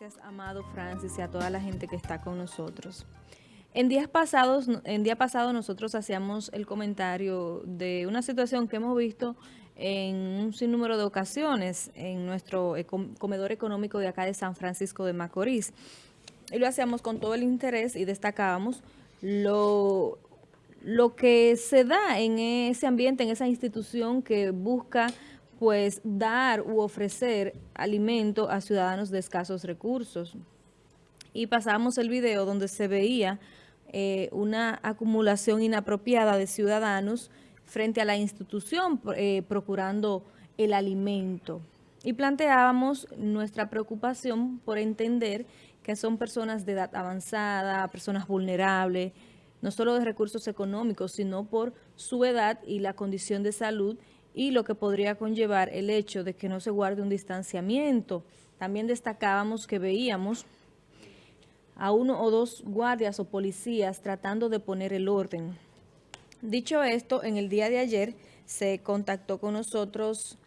Gracias, amado Francis, y a toda la gente que está con nosotros. En días pasados, en día pasado nosotros hacíamos el comentario de una situación que hemos visto en un sinnúmero de ocasiones en nuestro comedor económico de acá de San Francisco de Macorís. Y lo hacíamos con todo el interés y destacábamos lo, lo que se da en ese ambiente, en esa institución que busca pues dar u ofrecer alimento a ciudadanos de escasos recursos. Y pasamos el video donde se veía eh, una acumulación inapropiada de ciudadanos frente a la institución eh, procurando el alimento. Y planteábamos nuestra preocupación por entender que son personas de edad avanzada, personas vulnerables, no solo de recursos económicos, sino por su edad y la condición de salud y lo que podría conllevar el hecho de que no se guarde un distanciamiento. También destacábamos que veíamos a uno o dos guardias o policías tratando de poner el orden. Dicho esto, en el día de ayer se contactó con nosotros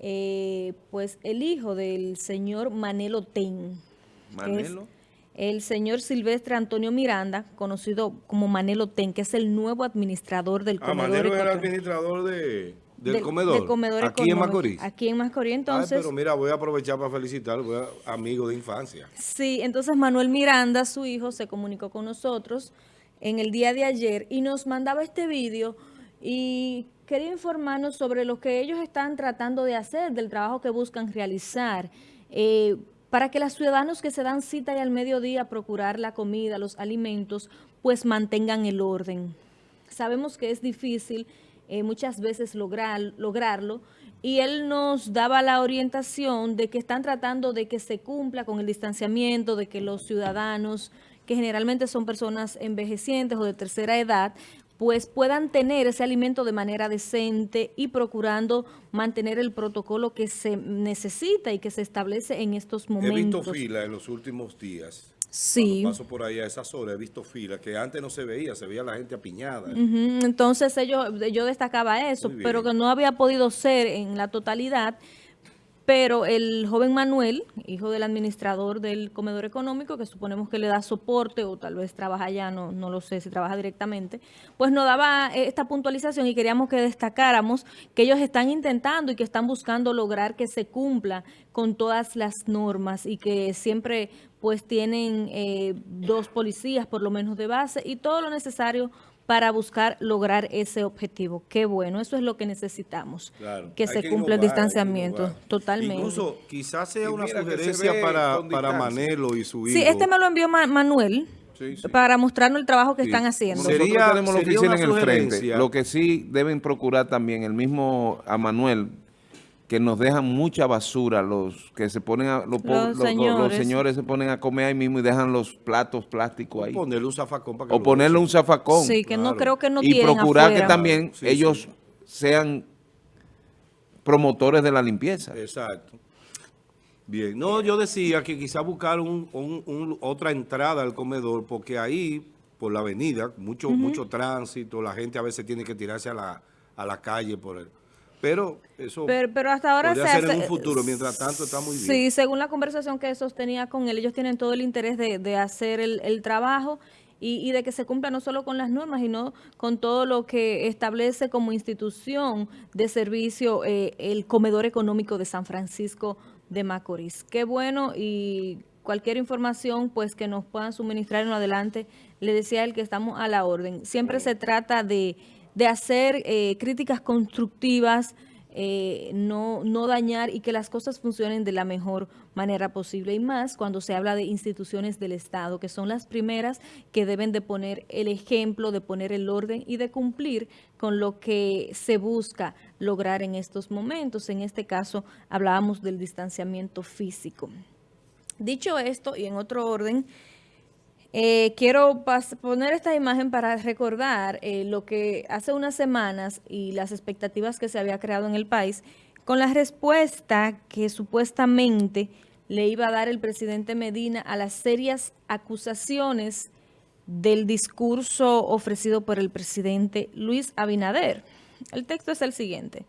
eh, pues el hijo del señor Manelo Ten. ¿Manelo? el señor Silvestre Antonio Miranda, conocido como Manelo Ten, que es el nuevo administrador del ah, comedor. Manelo el administrador de... Del, comedor, aquí en Macorís. Aquí en Macorís, entonces... pero mira, voy a aprovechar para voy a, amigo de infancia. Sí, entonces Manuel Miranda, su hijo, se comunicó con nosotros en el día de ayer y nos mandaba este vídeo y quería informarnos sobre lo que ellos están tratando de hacer, del trabajo que buscan realizar, eh, para que los ciudadanos que se dan cita y al mediodía a procurar la comida, los alimentos, pues mantengan el orden. Sabemos que es difícil eh, muchas veces lograr, lograrlo, y él nos daba la orientación de que están tratando de que se cumpla con el distanciamiento, de que los ciudadanos, que generalmente son personas envejecientes o de tercera edad, pues puedan tener ese alimento de manera decente y procurando mantener el protocolo que se necesita y que se establece en estos momentos. He visto fila en los últimos días Sí. paso por ahí a esas horas he visto filas que antes no se veía, se veía la gente apiñada. Entonces ellos, yo destacaba eso, pero que no había podido ser en la totalidad pero el joven Manuel, hijo del administrador del comedor económico, que suponemos que le da soporte o tal vez trabaja allá, no, no lo sé si trabaja directamente, pues nos daba esta puntualización y queríamos que destacáramos que ellos están intentando y que están buscando lograr que se cumpla con todas las normas y que siempre pues tienen eh, dos policías por lo menos de base y todo lo necesario para buscar lograr ese objetivo. Qué bueno, eso es lo que necesitamos, que se cumpla el distanciamiento, totalmente. Incluso quizás sea una sugerencia para, para Manelo y su hijo. Sí, este me lo envió Manuel. para mostrarnos el trabajo que están haciendo. Sería, tenemos la oficina en el frente. Lo que sí deben procurar también, el mismo a Manuel, que nos dejan mucha basura, los que se ponen a, los, señores. se ponen a comer ahí mismo y dejan los platos plásticos ahí. O ponerle un zafacón para que O ponerle un zafacón. Sí, que no creo que no Y procurar que también ellos sean promotores de la limpieza. Exacto. Bien, no, yo decía que quizá buscar un, otra entrada al comedor, porque ahí, por la avenida, mucho, mucho tránsito, la gente a veces tiene que tirarse a la, a la calle por el pero eso pero, hasta ahora se hace, en un futuro, mientras tanto está muy bien. Sí, según la conversación que sostenía con él, ellos tienen todo el interés de, hacer el, trabajo y, de que se cumpla no solo con las normas, sino con todo lo que establece como institución de servicio eh, el comedor económico de San Francisco de Macorís. Qué bueno y cualquier información pues que nos puedan suministrar en adelante, le decía él que estamos a la orden. Siempre se trata de de hacer eh, críticas constructivas, eh, no, no dañar y que las cosas funcionen de la mejor manera posible. Y más cuando se habla de instituciones del Estado, que son las primeras que deben de poner el ejemplo, de poner el orden y de cumplir con lo que se busca lograr en estos momentos. En este caso hablábamos del distanciamiento físico. Dicho esto, y en otro orden, eh, quiero poner esta imagen para recordar eh, lo que hace unas semanas y las expectativas que se había creado en el país con la respuesta que supuestamente le iba a dar el presidente Medina a las serias acusaciones del discurso ofrecido por el presidente Luis Abinader. El texto es el siguiente.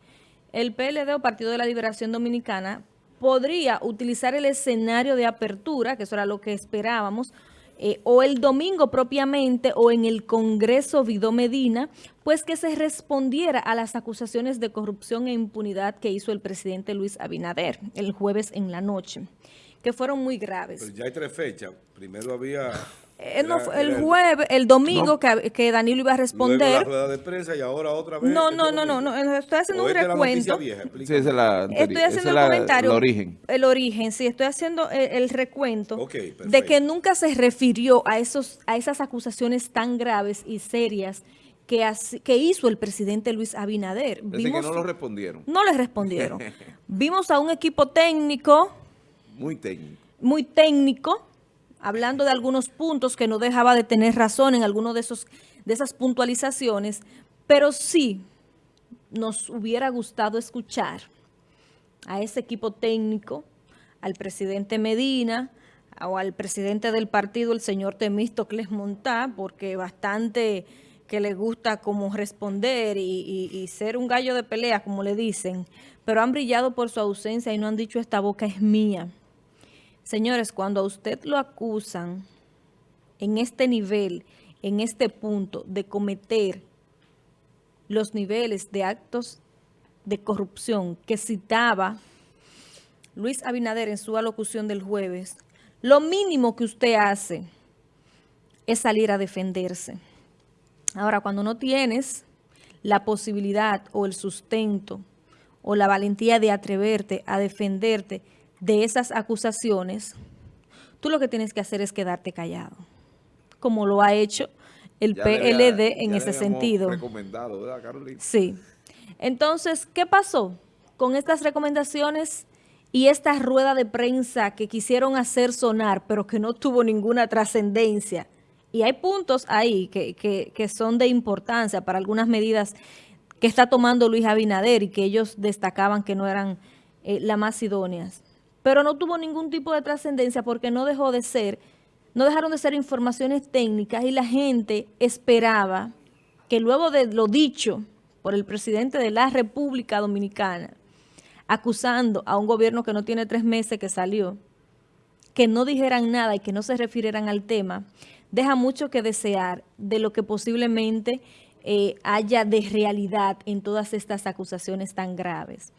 El PLD o Partido de la Liberación Dominicana podría utilizar el escenario de apertura, que eso era lo que esperábamos, eh, o el domingo propiamente o en el Congreso Vidó Medina, pues que se respondiera a las acusaciones de corrupción e impunidad que hizo el presidente Luis Abinader el jueves en la noche, que fueron muy graves. Ya hay tres fechas. Primero había eh, el jueves, el domingo que, que, Danilo iba a responder. la rueda de prensa y ahora otra vez. No, no, no, no, no, estoy haciendo un recuento. sí, es la, estoy haciendo el comentario. El origen. El origen, sí, estoy haciendo el, recuento de que nunca se refirió a esos a esas acusaciones tan graves y serias que, que hizo el presidente Luis Abinader. Vimos, que no lo respondieron. No le respondieron. Vimos a un equipo técnico. Muy técnico. Muy técnico hablando de algunos puntos que no dejaba de tener razón en alguno de, esos, de esas puntualizaciones, pero sí nos hubiera gustado escuchar a ese equipo técnico, al presidente Medina o al presidente del partido, el señor Temístocles Montá, porque bastante que le gusta como responder y, y, ser un gallo de pelea, como le dicen, pero han brillado por su ausencia y no han dicho esta boca es mía. Señores, cuando a usted lo acusan en este nivel, en este punto de cometer los niveles de actos de corrupción que citaba Luis Abinader en su alocución del jueves, lo mínimo que usted hace es salir a defenderse. Ahora, cuando no tienes la posibilidad o el sustento o la valentía de atreverte a defenderte de esas acusaciones, tú lo que tienes que hacer es quedarte callado, como lo ha hecho el PLD en ese sentido. recomendado, ¿verdad, Carolina? Sí. Entonces, ¿qué pasó con estas recomendaciones y esta rueda de prensa que quisieron hacer sonar, pero que no tuvo ninguna trascendencia? Y hay puntos ahí que, que, son de importancia para algunas medidas que está tomando Luis Abinader y que ellos destacaban que no eran eh, las más idóneas pero no tuvo ningún tipo de trascendencia porque no dejó de ser, no dejaron de ser informaciones técnicas y la gente esperaba que luego de lo dicho por el presidente de la República Dominicana, acusando a un gobierno que no tiene tres meses que salió, que no dijeran nada y que no se refirieran al tema, deja mucho que desear de lo que posiblemente eh, haya de realidad en todas estas acusaciones tan graves.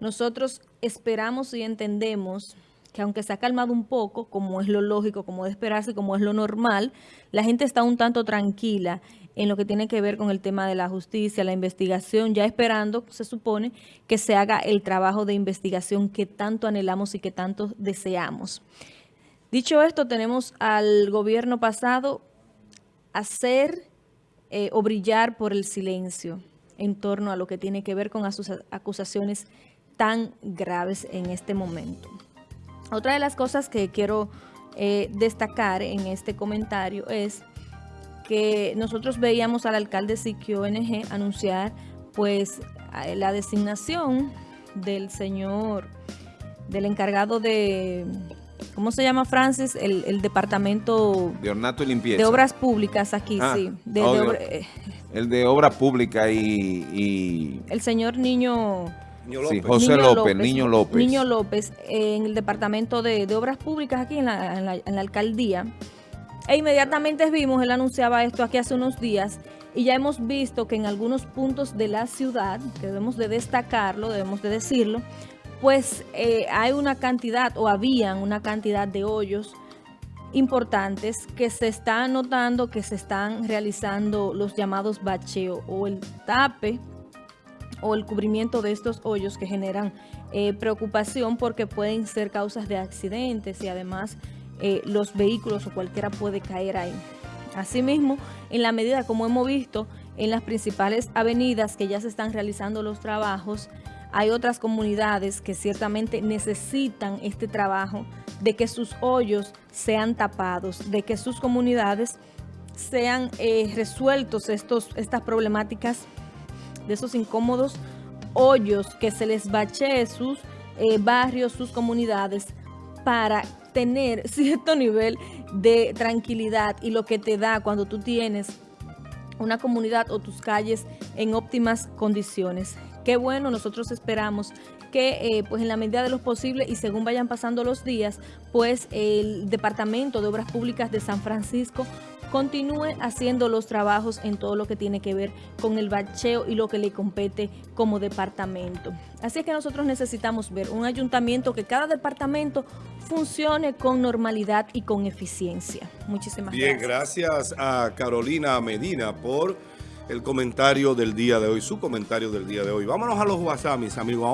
Nosotros esperamos y entendemos que aunque se ha calmado un poco, como es lo lógico, como de esperarse, como es lo normal, la gente está un tanto tranquila en lo que tiene que ver con el tema de la justicia, la investigación, ya esperando, se supone, que se haga el trabajo de investigación que tanto anhelamos y que tanto deseamos. Dicho esto, tenemos al gobierno pasado hacer eh, o brillar por el silencio en torno a lo que tiene que ver con sus acusaciones tan graves en este momento. Otra de las cosas que quiero eh, destacar en este comentario es que nosotros veíamos al alcalde Siquio NG anunciar pues la designación del señor, del encargado de, ¿cómo se llama Francis? El, departamento de ornato y limpieza. De obras públicas aquí, ah, sí. Eh, el de obra pública y, y... El señor Niño... Sí, José López, Niño López. Niño López, en el Departamento de, Obras Públicas aquí en la, alcaldía. E inmediatamente vimos, él anunciaba esto aquí hace unos días, y ya hemos visto que en algunos puntos de la ciudad, que debemos de destacarlo, debemos de decirlo, pues eh, hay una cantidad, o habían una cantidad de hoyos importantes que se están notando que se están realizando los llamados bacheo o el tape o el cubrimiento de estos hoyos que generan eh, preocupación porque pueden ser causas de accidentes y además eh, los vehículos o cualquiera puede caer ahí. Asimismo, en la medida como hemos visto en las principales avenidas que ya se están realizando los trabajos, hay otras comunidades que ciertamente necesitan este trabajo de que sus hoyos sean tapados, de que sus comunidades sean eh, resueltos estos, estas problemáticas de esos incómodos hoyos que se les bachee sus eh, barrios, sus comunidades para tener cierto nivel de tranquilidad y lo que te da cuando tú tienes una comunidad o tus calles en óptimas condiciones. Qué bueno, nosotros esperamos que eh, pues en la medida de lo posible y según vayan pasando los días, pues el Departamento de Obras Públicas de San Francisco continúe haciendo los trabajos en todo lo que tiene que ver con el bacheo y lo que le compete como departamento. Así es que nosotros necesitamos ver un ayuntamiento que cada departamento funcione con normalidad y con eficiencia. Muchísimas gracias. Bien, gracias a Carolina Medina por el comentario del día de hoy, su comentario del día de hoy. Vámonos a los WhatsApp, mis amigos.